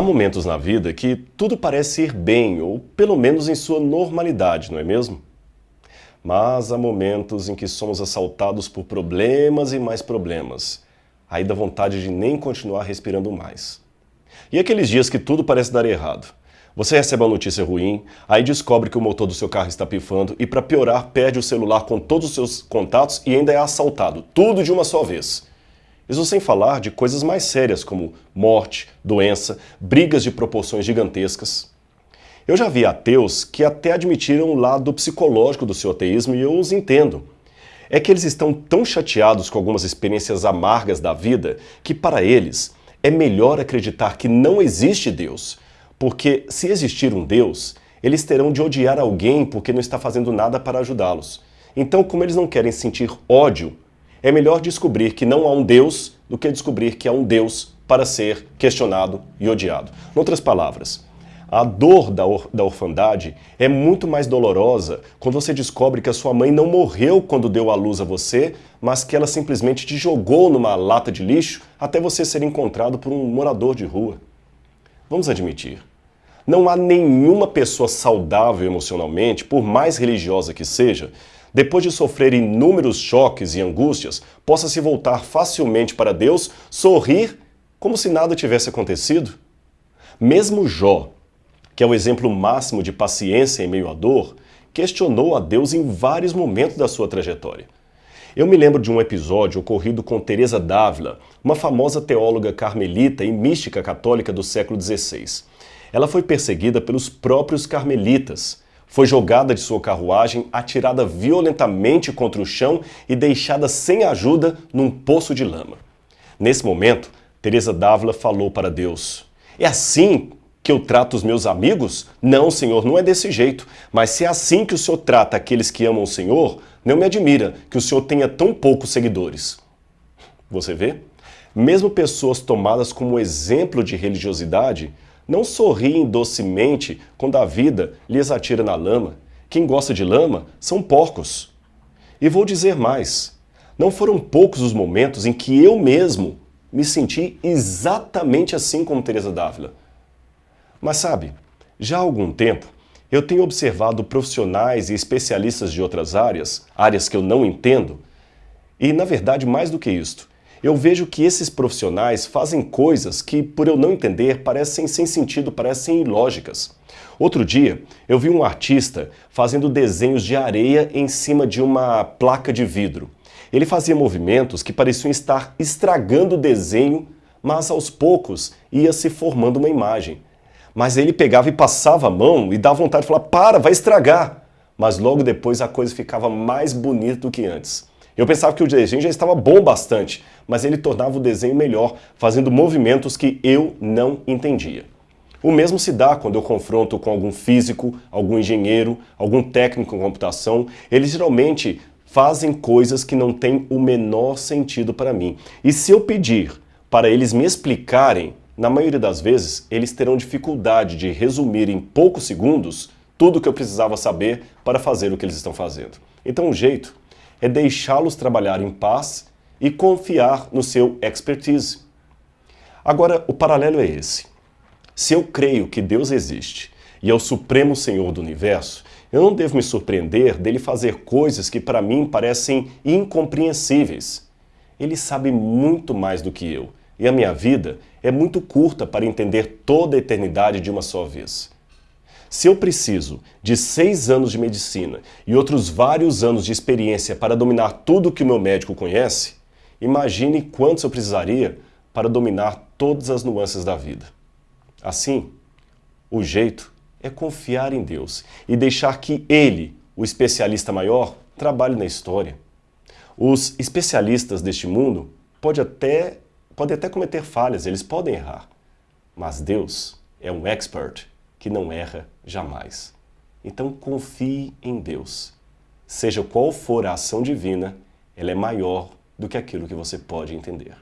Há momentos na vida que tudo parece ir bem, ou pelo menos em sua normalidade, não é mesmo? Mas há momentos em que somos assaltados por problemas e mais problemas. Aí dá vontade de nem continuar respirando mais. E aqueles dias que tudo parece dar errado. Você recebe uma notícia ruim, aí descobre que o motor do seu carro está pifando e para piorar perde o celular com todos os seus contatos e ainda é assaltado. Tudo de uma só vez. Isso sem falar de coisas mais sérias como morte, doença, brigas de proporções gigantescas. Eu já vi ateus que até admitiram o lado psicológico do seu ateísmo e eu os entendo. É que eles estão tão chateados com algumas experiências amargas da vida que para eles é melhor acreditar que não existe Deus, porque se existir um Deus, eles terão de odiar alguém porque não está fazendo nada para ajudá-los. Então, como eles não querem sentir ódio é melhor descobrir que não há um Deus do que descobrir que há um Deus para ser questionado e odiado. Em outras palavras, a dor da, or da orfandade é muito mais dolorosa quando você descobre que a sua mãe não morreu quando deu à luz a você, mas que ela simplesmente te jogou numa lata de lixo até você ser encontrado por um morador de rua. Vamos admitir, não há nenhuma pessoa saudável emocionalmente, por mais religiosa que seja, depois de sofrer inúmeros choques e angústias, possa se voltar facilmente para Deus, sorrir como se nada tivesse acontecido? Mesmo Jó, que é o exemplo máximo de paciência em meio à dor, questionou a Deus em vários momentos da sua trajetória. Eu me lembro de um episódio ocorrido com Teresa d'Ávila, uma famosa teóloga carmelita e mística católica do século XVI. Ela foi perseguida pelos próprios carmelitas, foi jogada de sua carruagem, atirada violentamente contra o chão e deixada sem ajuda num poço de lama. Nesse momento, Teresa d'Ávila falou para Deus, é assim que eu trato os meus amigos? Não, Senhor, não é desse jeito. Mas se é assim que o Senhor trata aqueles que amam o Senhor, não me admira que o Senhor tenha tão poucos seguidores. Você vê? Mesmo pessoas tomadas como exemplo de religiosidade não sorriem docemente quando a vida lhes atira na lama. Quem gosta de lama são porcos. E vou dizer mais, não foram poucos os momentos em que eu mesmo me senti exatamente assim como Teresa Dávila. Mas sabe, já há algum tempo eu tenho observado profissionais e especialistas de outras áreas, áreas que eu não entendo, e na verdade mais do que isto, eu vejo que esses profissionais fazem coisas que, por eu não entender, parecem sem sentido, parecem ilógicas. Outro dia, eu vi um artista fazendo desenhos de areia em cima de uma placa de vidro. Ele fazia movimentos que pareciam estar estragando o desenho, mas aos poucos ia se formando uma imagem. Mas ele pegava e passava a mão e dava vontade de falar, para, vai estragar. Mas logo depois a coisa ficava mais bonita do que antes. Eu pensava que o desenho já estava bom bastante, mas ele tornava o desenho melhor, fazendo movimentos que eu não entendia. O mesmo se dá quando eu confronto com algum físico, algum engenheiro, algum técnico em computação. Eles geralmente fazem coisas que não têm o menor sentido para mim. E se eu pedir para eles me explicarem, na maioria das vezes, eles terão dificuldade de resumir em poucos segundos tudo o que eu precisava saber para fazer o que eles estão fazendo. Então o jeito é deixá-los trabalhar em paz e confiar no seu expertise. Agora, o paralelo é esse. Se eu creio que Deus existe e é o Supremo Senhor do Universo, eu não devo me surpreender dele fazer coisas que para mim parecem incompreensíveis. Ele sabe muito mais do que eu, e a minha vida é muito curta para entender toda a eternidade de uma só vez. Se eu preciso de seis anos de medicina e outros vários anos de experiência para dominar tudo que o meu médico conhece, imagine quantos eu precisaria para dominar todas as nuances da vida. Assim, o jeito é confiar em Deus e deixar que Ele, o especialista maior, trabalhe na história. Os especialistas deste mundo podem até, podem até cometer falhas, eles podem errar, mas Deus é um expert que não erra jamais. Então confie em Deus. Seja qual for a ação divina, ela é maior do que aquilo que você pode entender.